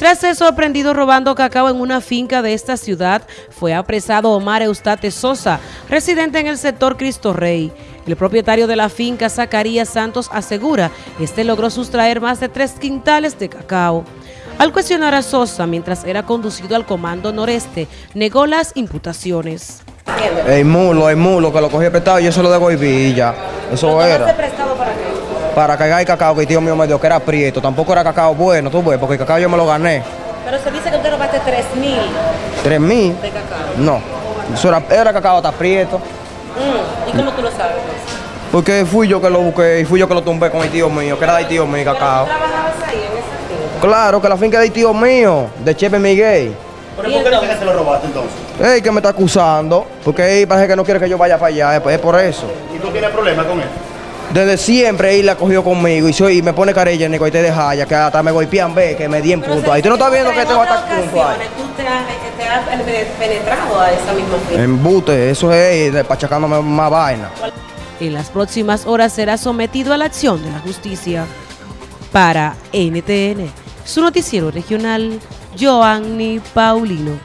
Tras ser sorprendido robando cacao en una finca de esta ciudad, fue apresado Omar Eustate Sosa, residente en el sector Cristo Rey. El propietario de la finca, Zacarías Santos, asegura que este logró sustraer más de tres quintales de cacao. Al cuestionar a Sosa mientras era conducido al Comando Noreste, negó las imputaciones. El mulo, el mulo que lo cogí prestado, yo se lo devolví y ya. Eso era. Para cargar el cacao que el tío mío me dio, que era prieto. Tampoco era cacao bueno, tú ves, porque el cacao yo me lo gané. Pero se dice que usted robaste 3 mil ¿Tres mil? de cacao. No. Eso era, era cacao hasta prieto. Mm, ¿Y cómo tú lo sabes? Porque fui yo que lo busqué y fui yo que lo tumbé con el tío mío, que era del tío mío, cacao. trabajabas ahí en esa finca? Claro, que la finca del tío mío, de Chepe Miguel. ¿Pero por qué no que se lo robaste entonces? Ey, que me está acusando, porque él parece que no quiere que yo vaya para allá, es- es por eso. ¿Y tú tienes problemas con él? Desde siempre él la cogió conmigo y, soy, y me pone carilla en y te deja ya que hasta me golpean, ve, que me di en punto ahí. ¿Tú no estás viendo que tengo hasta punto ahí? tú te has, te has penetrado a esa misma finca? Embute, eso es de pachacándome más vaina. En las próximas horas será sometido a la acción de la justicia. Para NTN, su noticiero regional, Joanny Paulino.